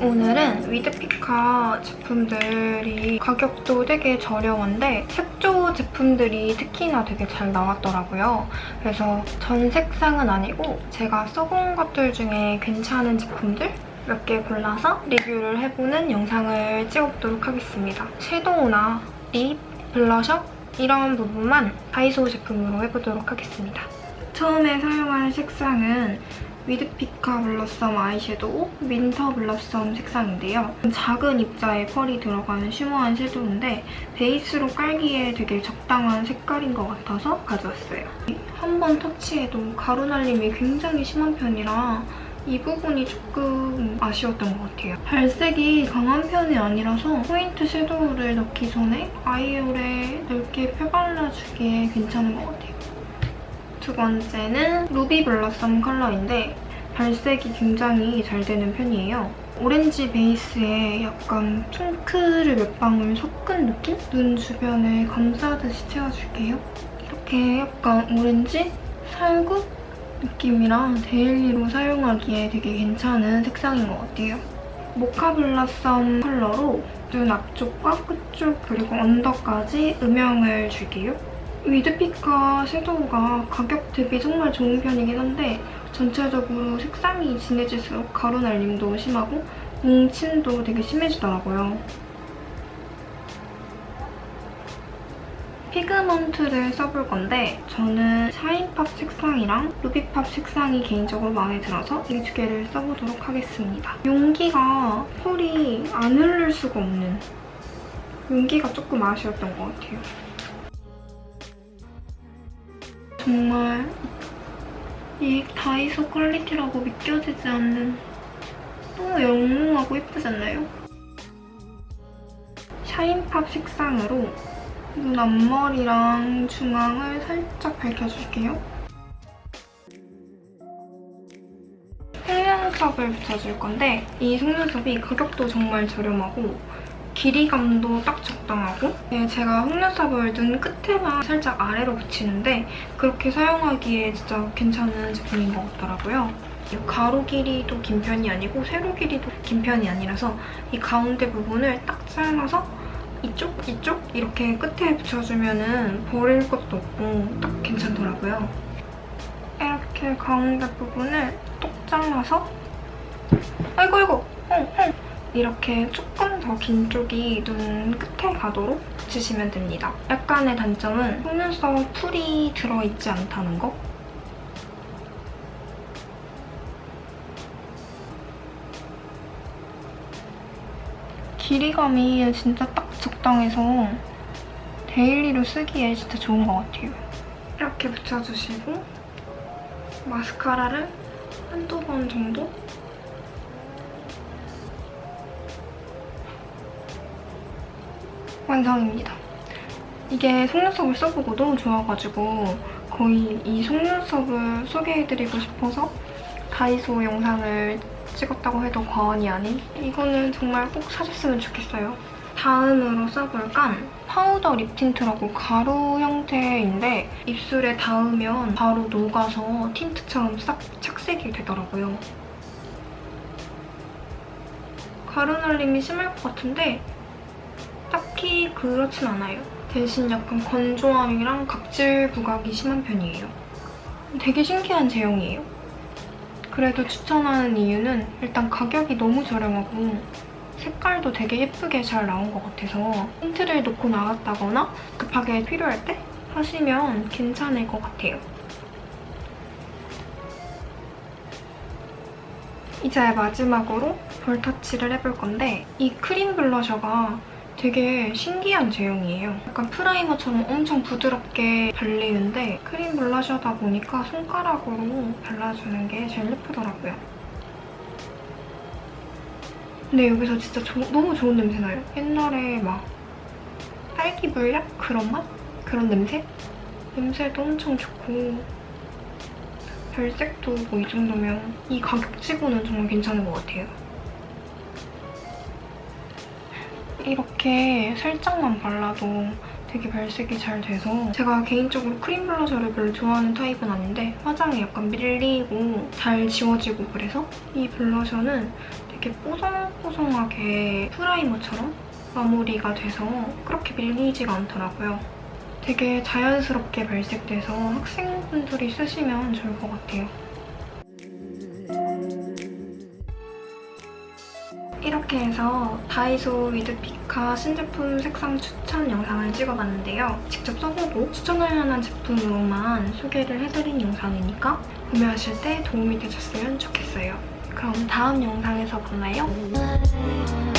오늘은 위드피카 제품들이 가격도 되게 저렴한데 색조 제품들이 특히나 되게 잘 나왔더라고요. 그래서 전 색상은 아니고 제가 써본 것들 중에 괜찮은 제품들 몇 개 골라서 리뷰를 해보는 영상을 찍어보도록 하겠습니다. 섀도우나 립, 블러셔 이런 부분만 다이소 제품으로 해보도록 하겠습니다. 처음에 사용할 색상은 위드피카 blossom 아이섀도우 winter blossom 색상인데요. 작은 입자에 펄이 들어가는 shimmer한 섀도우인데 베이스로 깔기에 되게 적당한 색깔인 것 같아서 가져왔어요. 한 번 터치해도 가루 날림이 굉장히 심한 편이라 이 부분이 조금 아쉬웠던 것 같아요. 발색이 강한 편이 아니라서 포인트 섀도우를 넣기 전에 eye hole에 넓게 펴발라주기에 괜찮은 것 같아요. 두 번째는 루비 blossom 컬러인데 발색이 굉장히 잘 되는 편이에요. 오렌지 베이스에 약간 핑크를 몇 방울 섞은 느낌? 눈 주변에 감싸듯이 채워줄게요. 이렇게 약간 오렌지, 살구 느낌이랑 daily로 사용하기에 되게 괜찮은 색상인 것 같아요. 모카 blossom 컬러로 눈 앞쪽과 끝쪽 그리고 언더까지 음영을 줄게요. 위드피카 섀도우가 가격 대비 정말 좋은 편이긴 한데 전체적으로 색상이 진해질수록 가루 날림도 심하고 뭉침도 되게 심해지더라고요. pigment를 써볼 건데 저는 shine pop 색상이랑 ruby pop 색상이 개인적으로 마음에 들어서 이 두 개를 써보도록 하겠습니다. 용기가 펄이 안 흐를 수가 없는 용기가 조금 아쉬웠던 것 같아요. 정말 이 다이소 퀄리티라고 믿겨지지 않는 너무 영롱하고 예쁘지 않나요? 샤인팝 색상으로 눈 앞머리랑 중앙을 살짝 밝혀줄게요. 속눈썹을 붙여줄 건데 이 속눈썹이 가격도 정말 저렴하고 길이감도 딱 적당하고 네, 제가 속눈썹을 눈 끝에만 살짝 아래로 붙이는데 그렇게 사용하기에 진짜 괜찮은 제품인 것 같더라고요. 가로 길이도 긴 편이 아니고 세로 길이도 긴 편이 아니라서 이 가운데 부분을 딱 잘라서 이쪽, 이쪽 이렇게 끝에 붙여주면 버릴 것도 없고 딱 괜찮더라고요. 이렇게 가운데 부분을 똑 잘라서 아이고 아이고 어, 어. 이렇게 조금 더 긴 쪽이 눈 끝에 가도록 붙이시면 됩니다. 약간의 단점은 속눈썹 풀이 들어있지 않다는 거? 길이감이 진짜 딱 적당해서 daily로 쓰기에 진짜 좋은 것 같아요. 이렇게 붙여주시고 마스카라를 한두 번 정도 완성입니다. 이게 속눈썹을 써보고 너무 좋아가지고 거의 이 속눈썹을 소개해드리고 싶어서 다이소 영상을 찍었다고 해도 과언이 아닌 이거는 정말 꼭 사줬으면 좋겠어요. 다음으로 써볼 건 파우더 lip tint라고 가루 형태인데 입술에 닿으면 바로 녹아서 tint처럼 싹 착색이 되더라고요. 가루 날림이 심할 것 같은데 딱히 그렇진 않아요. 대신 약간 건조함이랑 각질 부각이 심한 편이에요. 되게 신기한 제형이에요. 그래도 추천하는 이유는 일단 가격이 너무 저렴하고 색깔도 되게 예쁘게 잘 나온 것 같아서 틴트를 놓고 나갔다거나 급하게 필요할 때 하시면 괜찮을 것 같아요. 이제 마지막으로 볼 터치를 해볼 건데 이 크림 블러셔가 되게 신기한 제형이에요. 약간 프라이머처럼 엄청 부드럽게 발리는데 크림 블러셔다 보니까 손가락으로 발라주는 게 제일 예쁘더라고요. 근데 여기서 진짜 조, 너무 좋은 냄새 나요. 옛날에 막 딸기 물약? 그런 맛? 그런 냄새? 냄새도 엄청 좋고 별색도 뭐 이 정도면 이 가격치고는 정말 괜찮은 것 같아요. 이렇게 살짝만 발라도 되게 발색이 잘 돼서 제가 개인적으로 크림 블러셔를 별로 좋아하는 타입은 아닌데 화장이 약간 밀리고 잘 지워지고 그래서 이 블러셔는 되게 뽀송뽀송하게 프라이머처럼 마무리가 돼서 그렇게 밀리지가 않더라고요. 되게 자연스럽게 발색돼서 학생분들이 쓰시면 좋을 것 같아요. 이렇게 해서 다이소 위드 피카 신제품 색상 추천 영상을 찍어봤는데요. 직접 써보고 추천할 만한 제품으로만 소개를 해드린 영상이니까 구매하실 때 도움이 되셨으면 좋겠어요. 그럼 다음 영상에서 만나요.